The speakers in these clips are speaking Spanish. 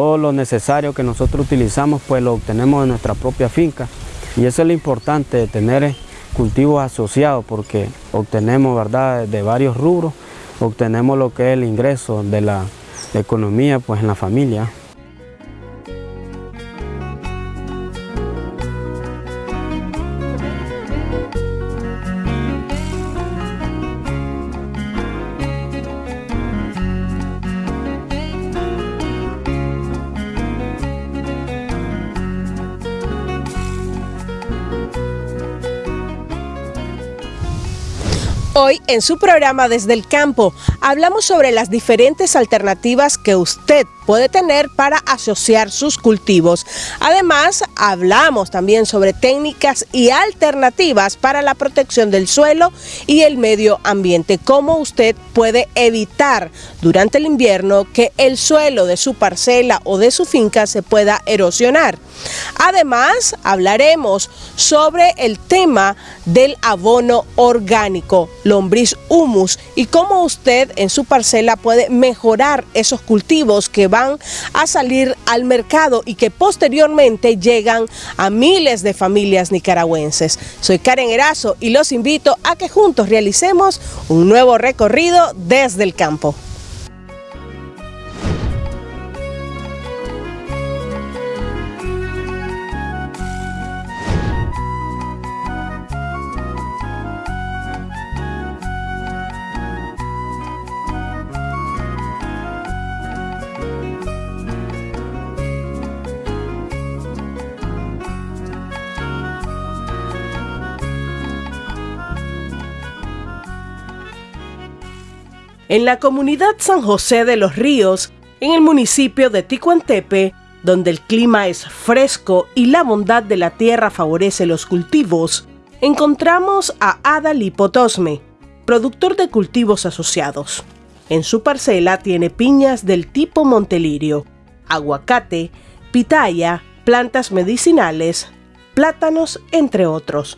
todo lo necesario que nosotros utilizamos pues lo obtenemos de nuestra propia finca. Y eso es lo importante de tener cultivos asociados porque obtenemos verdad de varios rubros obtenemos lo que es el ingreso de la economía pues en la familia en su programa Desde el Campo. Hablamos sobre las diferentes alternativas que usted puede tener para asociar sus cultivos. Además, hablamos también sobre técnicas y alternativas para la protección del suelo y el medio ambiente. Cómo usted puede evitar durante el invierno que el suelo de su parcela o de su finca se pueda erosionar. Además, hablaremos sobre el tema del abono orgánico, lombriz humus y cómo usted en su parcela puede mejorar esos cultivos que a salir al mercado y que posteriormente llegan a miles de familias nicaragüenses. Soy Karen Erazo y los invito a que juntos realicemos un nuevo recorrido desde el campo. En la comunidad San José de los Ríos, en el municipio de Ticuantepe, donde el clima es fresco y la bondad de la tierra favorece los cultivos, encontramos a Adalí Potosme, productor de cultivos asociados. En su parcela tiene piñas del tipo Montelirio, aguacate, pitaya, plantas medicinales, plátanos, entre otros.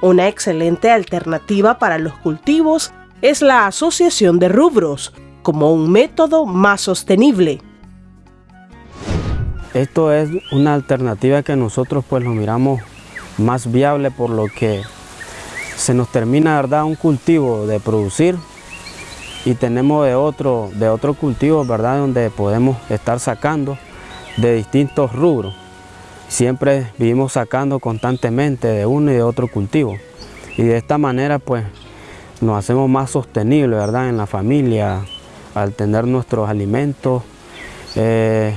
Una excelente alternativa para los cultivos es la asociación de rubros, como un método más sostenible. Esto es una alternativa que nosotros pues lo miramos más viable por lo que se nos termina ¿verdad? un cultivo de producir y tenemos de otro, de otro cultivo ¿verdad? donde podemos estar sacando de distintos rubros. Siempre vivimos sacando constantemente de uno y de otro cultivo. Y de esta manera pues nos hacemos más sostenibles ¿verdad? en la familia al tener nuestros alimentos, eh,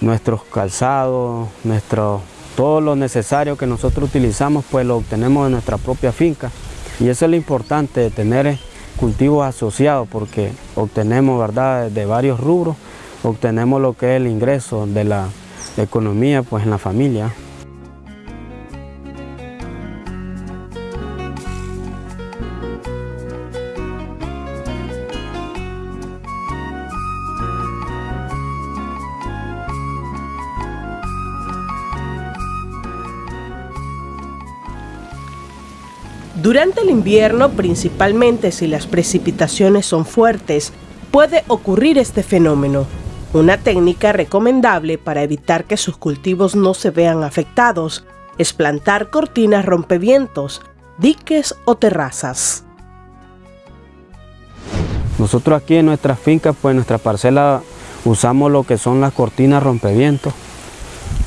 nuestros calzados, nuestro, todo lo necesario que nosotros utilizamos pues lo obtenemos de nuestra propia finca. Y eso es lo importante de tener cultivos asociados porque obtenemos ¿verdad? de varios rubros, obtenemos lo que es el ingreso de la economía pues en la familia. Durante el invierno, principalmente si las precipitaciones son fuertes, puede ocurrir este fenómeno. Una técnica recomendable para evitar que sus cultivos no se vean afectados es plantar cortinas rompevientos, diques o terrazas. Nosotros aquí en nuestras fincas, pues en nuestra parcela usamos lo que son las cortinas rompevientos,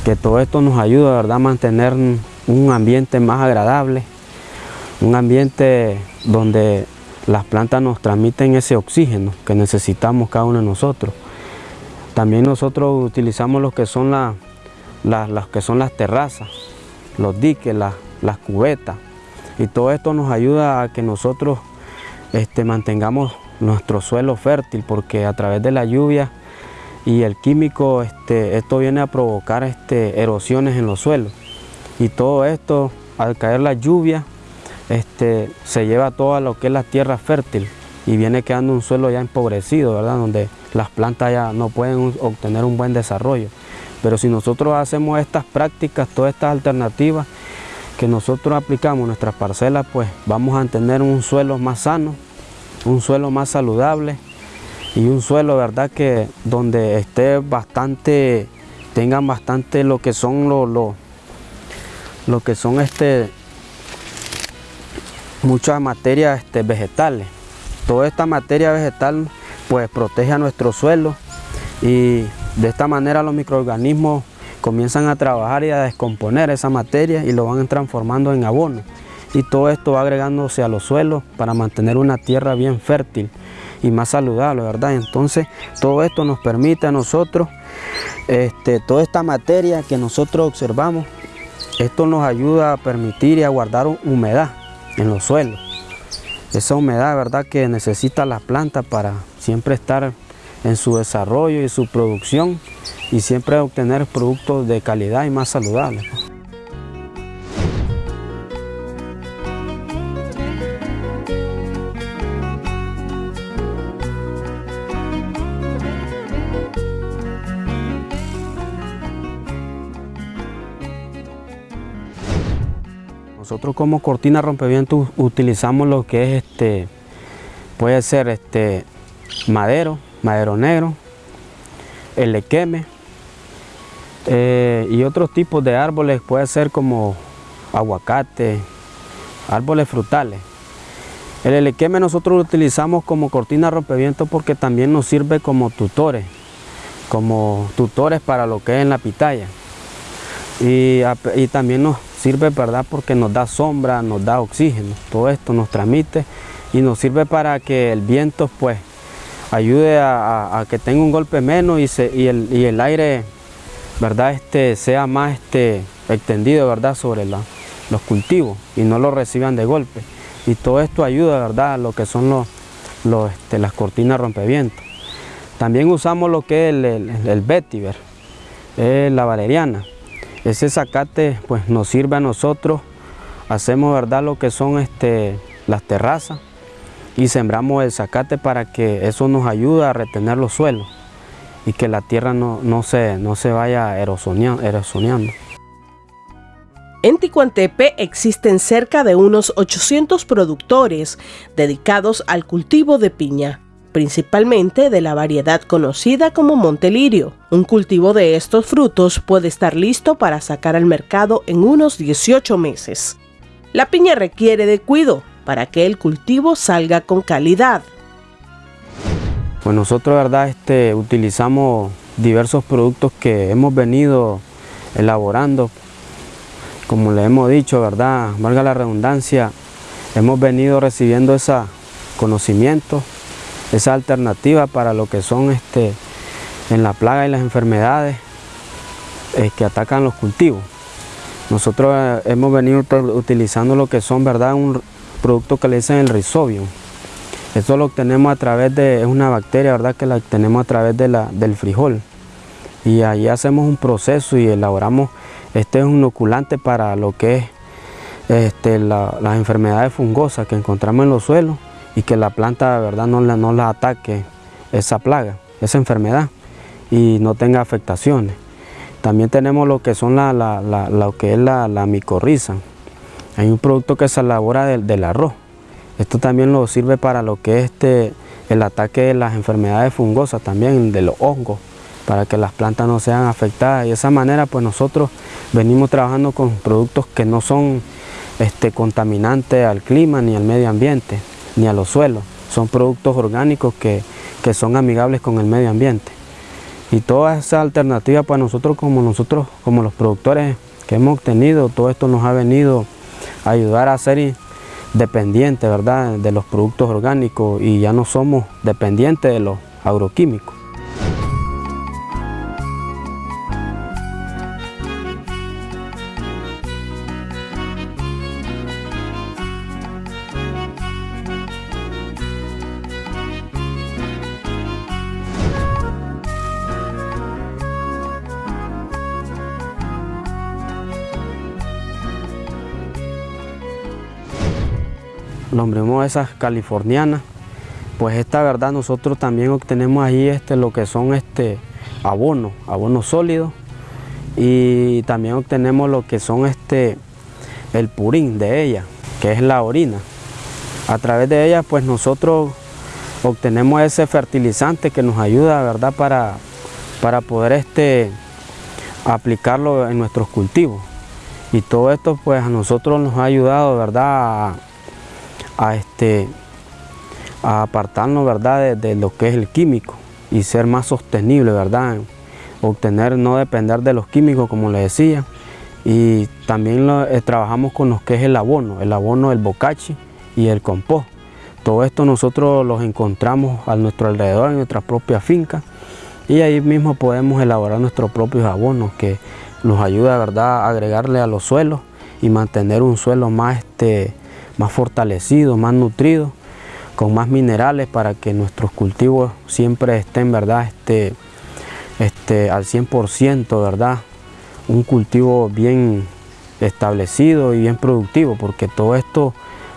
que todo esto nos ayuda ¿verdad? a mantener un ambiente más agradable, un ambiente donde las plantas nos transmiten ese oxígeno que necesitamos cada uno de nosotros. También nosotros utilizamos lo que son, las que son las terrazas, los diques, las cubetas. Y todo esto nos ayuda a que nosotros este, mantengamos nuestro suelo fértil porque a través de la lluvia y el químico este, esto viene a provocar este, erosiones en los suelos. Y todo esto, al caer la lluvia, se lleva toda lo que es la tierra fértil y viene quedando un suelo ya empobrecido, ¿verdad? Donde las plantas ya no pueden obtener un buen desarrollo. Pero si nosotros hacemos estas prácticas, todas estas alternativas que nosotros aplicamos en nuestras parcelas, pues vamos a tener un suelo más sano, un suelo más saludable y un suelo, ¿verdad? Que donde esté bastante, tengan bastante lo que son los, lo que son este, muchas materias este, vegetales. Toda esta materia vegetal pues protege a nuestro suelo y de esta manera los microorganismos comienzan a trabajar y a descomponer esa materia y lo van transformando en abono. Y todo esto va agregándose a los suelos para mantener una tierra bien fértil y más saludable, ¿verdad? Entonces todo esto nos permite a nosotros, este, toda esta materia que nosotros observamos, esto nos ayuda a permitir y a guardar humedad en los suelos. Esa humedad, ¿verdad? Que necesita la planta para siempre estar en su desarrollo y su producción y siempre obtener productos de calidad y más saludables. Nosotros como cortina rompeviento utilizamos lo que es este, puede ser este madero, madero negro, el lequeme eh, y otros tipos de árboles, puede ser como aguacate, árboles frutales. El elequeme nosotros lo utilizamos como cortina rompeviento porque también nos sirve como tutores, como tutores para lo que es en la pitaya. Y, y también nos sirve verdad porque nos da sombra, nos da oxígeno, todo esto nos transmite y nos sirve para que el viento pues ayude a, que tenga un golpe menos y, el, aire verdad este sea más este extendido verdad sobre los cultivos y no lo reciban de golpe. Y todo esto ayuda verdad a lo que son los, este, las cortinas rompevientos también usamos lo que es el, el, vetiver, la valeriana ese zacate pues nos sirve a nosotros, hacemos verdad lo que son este, las terrazas y sembramos el zacate para que eso nos ayude a retener los suelos y que la tierra no, no, se, no se vaya erosioneando. En Ticuantepe existen cerca de unos 800 productores dedicados al cultivo de piña principalmente de la variedad conocida como Montelirio. Un cultivo de estos frutos puede estar listo para sacar al mercado en unos 18 meses. La piña requiere de cuidado para que el cultivo salga con calidad. Pues nosotros, verdad, este, utilizamos diversos productos que hemos venido elaborando. Como le hemos dicho, verdad, valga la redundancia, hemos venido recibiendo ese conocimiento esa alternativa para lo que son este, en la plaga y las enfermedades eh, que atacan los cultivos. Nosotros eh, hemos venido utilizando lo que son, ¿verdad? Un producto que le dicen el rhizobium. Esto lo obtenemos a través de, es una bacteria, ¿verdad? Que la obtenemos a través de la, del frijol. Y ahí hacemos un proceso y elaboramos, este es un inoculante para lo que es este, las enfermedades fungosas que encontramos en los suelos y que la planta de verdad no la, no la ataque esa plaga, esa enfermedad y no tenga afectaciones. También tenemos lo que son la, lo que es la, la micorriza. Hay un producto que se elabora del, arroz. Esto también lo sirve para lo que es este, el ataque de las enfermedades fungosas, también de los hongos, para que las plantas no sean afectadas. Y de esa manera pues nosotros venimos trabajando con productos que no son este, contaminantes al clima ni al medio ambiente ni a los suelos. Son productos orgánicos que, son amigables con el medio ambiente. Y toda esa alternativa para nosotros como nosotros, como los productores que hemos obtenido, todo esto nos ha venido a ayudar a ser dependientes ¿verdad? de los productos orgánicos y ya no somos dependientes de los agroquímicos. Nombremos esas californianas, pues esta verdad nosotros también obtenemos ahí este, lo que son este abonos, abonos sólidos y también obtenemos lo que son este el purín de ella, que es la orina. A través de ella pues nosotros obtenemos ese fertilizante que nos ayuda ¿verdad? Para, para poder este, aplicarlo en nuestros cultivos. Y todo esto pues a nosotros nos ha ayudado ¿verdad? A, este, a apartarnos ¿verdad? De, lo que es el químico y ser más sostenible, ¿verdad? obtener, no depender de los químicos como les decía. Y también eh, trabajamos con lo que es el abono, el abono del bocachi y el compost. Todo esto nosotros los encontramos a nuestro alrededor, en nuestra propia finca, y ahí mismo podemos elaborar nuestros propios abonos que nos ayuda ¿verdad? a agregarle a los suelos y mantener un suelo más, este, más fortalecido, más nutrido, con más minerales para que nuestros cultivos siempre estén ¿verdad? Este, este, al 100%, ¿verdad? Un cultivo bien establecido y bien productivo, porque todo esto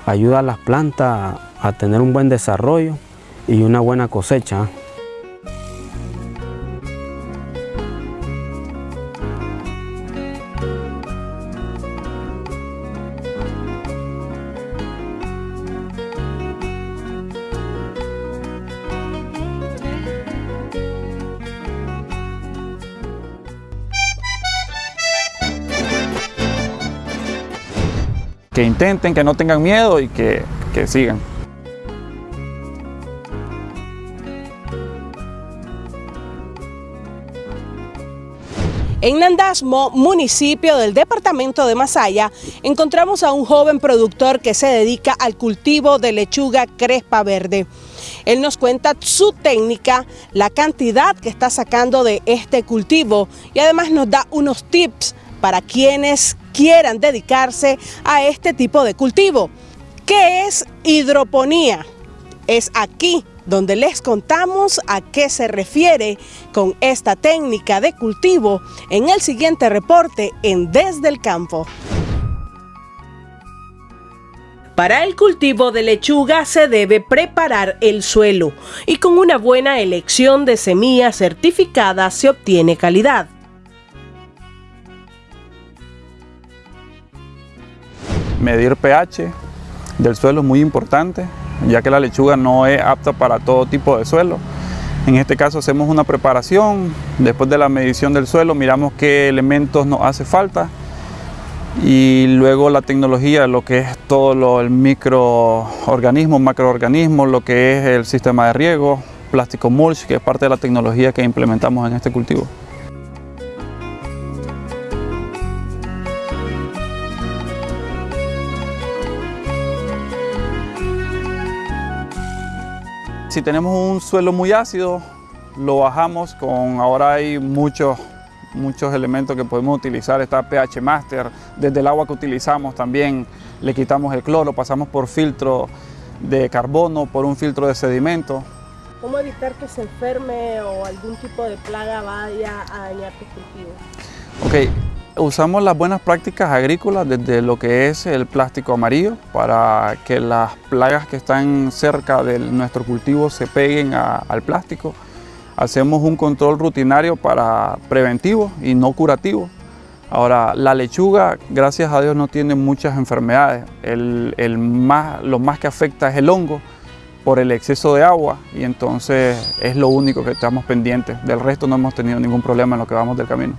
ayuda a las plantas a tener un buen desarrollo y una buena cosecha. Que intenten, que no tengan miedo y que, que sigan. En Nandasmo, municipio del departamento de Masaya, encontramos a un joven productor que se dedica al cultivo de lechuga crespa verde. Él nos cuenta su técnica, la cantidad que está sacando de este cultivo y además nos da unos tips para quienes quieran dedicarse a este tipo de cultivo. ¿Qué es hidroponía? Es aquí donde les contamos a qué se refiere con esta técnica de cultivo en el siguiente reporte en Desde el Campo. Para el cultivo de lechuga se debe preparar el suelo y con una buena elección de semillas certificadas se obtiene calidad. Medir pH del suelo es muy importante, ya que la lechuga no es apta para todo tipo de suelo. En este caso hacemos una preparación, después de la medición del suelo miramos qué elementos nos hace falta y luego la tecnología, lo que es todo lo, el microorganismo, macroorganismo, lo que es el sistema de riego, plástico mulch, que es parte de la tecnología que implementamos en este cultivo. Si tenemos un suelo muy ácido, lo bajamos con, ahora hay muchos, muchos elementos que podemos utilizar, está pH Master, desde el agua que utilizamos también le quitamos el cloro, pasamos por filtro de carbono, por un filtro de sedimento. ¿Cómo evitar que se enferme o algún tipo de plaga vaya a dañar tus cultivos? Ok, Usamos las buenas prácticas agrícolas desde lo que es el plástico amarillo para que las plagas que están cerca de nuestro cultivo se peguen al plástico. Hacemos un control rutinario para preventivo y no curativo. Ahora, la lechuga, gracias a Dios, no tiene muchas enfermedades. El, más, lo más que afecta es el hongo por el exceso de agua y entonces es lo único que estamos pendientes. Del resto no hemos tenido ningún problema en lo que vamos del camino.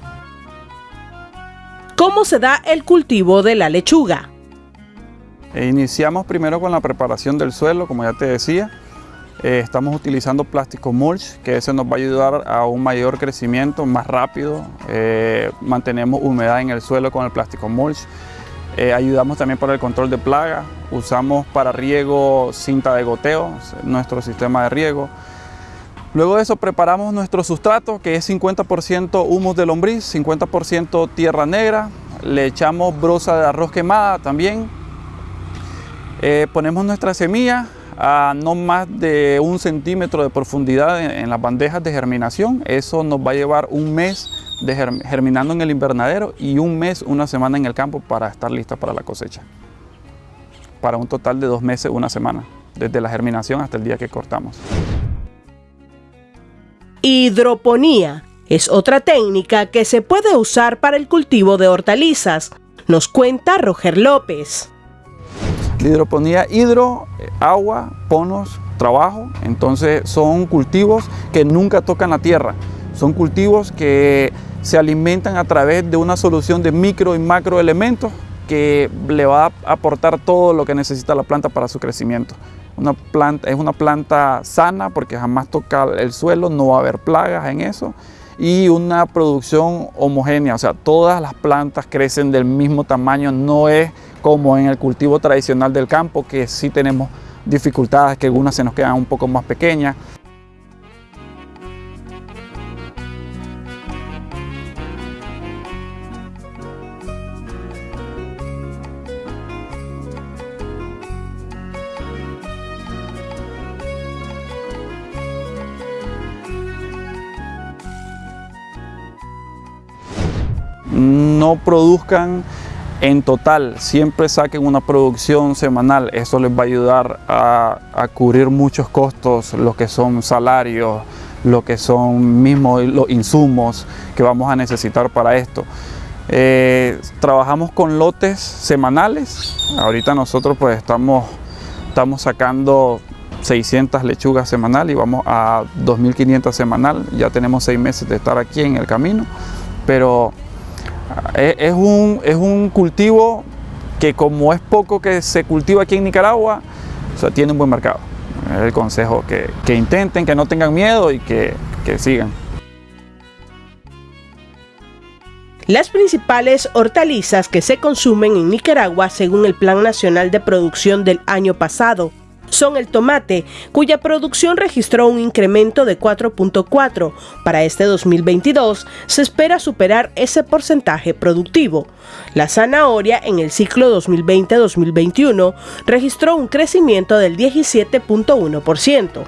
¿Cómo se da el cultivo de la lechuga? E iniciamos primero con la preparación del suelo, como ya te decía. Eh, estamos utilizando plástico mulch, que ese nos va a ayudar a un mayor crecimiento, más rápido. Eh, mantenemos humedad en el suelo con el plástico mulch. Eh, ayudamos también para el control de plaga. Usamos para riego cinta de goteo, nuestro sistema de riego. Luego de eso preparamos nuestro sustrato que es 50% humus de lombriz, 50% tierra negra, le echamos brosa de arroz quemada también. Eh, ponemos nuestra semilla a no más de un centímetro de profundidad en, las bandejas de germinación. Eso nos va a llevar un mes de germinando en el invernadero y un mes, una semana en el campo para estar lista para la cosecha. Para un total de dos meses, una semana, desde la germinación hasta el día que cortamos. Hidroponía es otra técnica que se puede usar para el cultivo de hortalizas, nos cuenta Roger López. La hidroponía, hidro, agua, ponos, trabajo. Entonces son cultivos que nunca tocan la tierra. Son cultivos que se alimentan a través de una solución de micro y macro elementos que le va a aportar todo lo que necesita la planta para su crecimiento. Una planta, es una planta sana porque jamás toca el suelo, no va a haber plagas en eso y una producción homogénea, o sea, todas las plantas crecen del mismo tamaño, no es como en el cultivo tradicional del campo que sí tenemos dificultades, que algunas se nos quedan un poco más pequeñas. No produzcan en total, siempre saquen una producción semanal, eso les va a ayudar a, cubrir muchos costos, lo que son salarios, lo que son mismos los insumos que vamos a necesitar para esto. Eh, trabajamos con lotes semanales, ahorita nosotros pues estamos, estamos sacando 600 lechugas semanal y vamos a 2500 semanal, ya tenemos seis meses de estar aquí en el camino, pero es, un, es un cultivo que como es poco que se cultiva aquí en Nicaragua, tiene un buen mercado. Es el consejo que, que intenten, que no tengan miedo y que, que sigan. Las principales hortalizas que se consumen en Nicaragua según el Plan Nacional de Producción del año pasado son el tomate, cuya producción registró un incremento de 4.4. Para este 2022 se espera superar ese porcentaje productivo. La zanahoria en el ciclo 2020-2021 registró un crecimiento del 17.1%.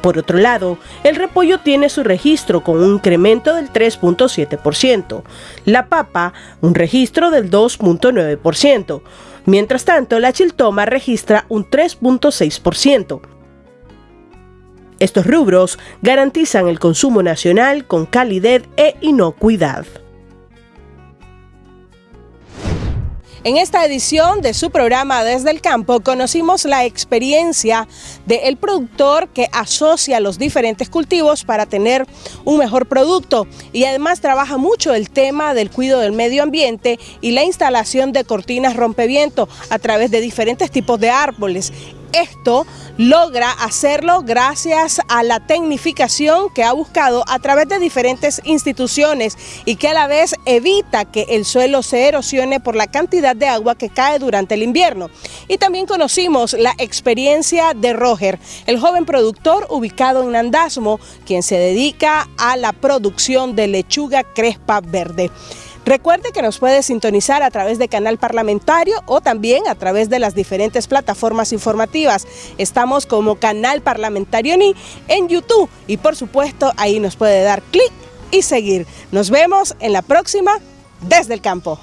Por otro lado, el repollo tiene su registro con un incremento del 3.7%, la papa un registro del 2.9%, Mientras tanto, la chiltoma registra un 3.6%. Estos rubros garantizan el consumo nacional con calidez e inocuidad. En esta edición de su programa Desde el Campo conocimos la experiencia del productor que asocia los diferentes cultivos para tener un mejor producto. Y además trabaja mucho el tema del cuidado del medio ambiente y la instalación de cortinas rompeviento a través de diferentes tipos de árboles esto logra hacerlo gracias a la tecnificación que ha buscado a través de diferentes instituciones y que a la vez evita que el suelo se erosione por la cantidad de agua que cae durante el invierno. Y también conocimos la experiencia de Roger, el joven productor ubicado en Nandasmo, quien se dedica a la producción de lechuga crespa verde. Recuerde que nos puede sintonizar a través de Canal Parlamentario o también a través de las diferentes plataformas informativas. Estamos como Canal Parlamentario NI en YouTube y por supuesto ahí nos puede dar clic y seguir. Nos vemos en la próxima desde el campo.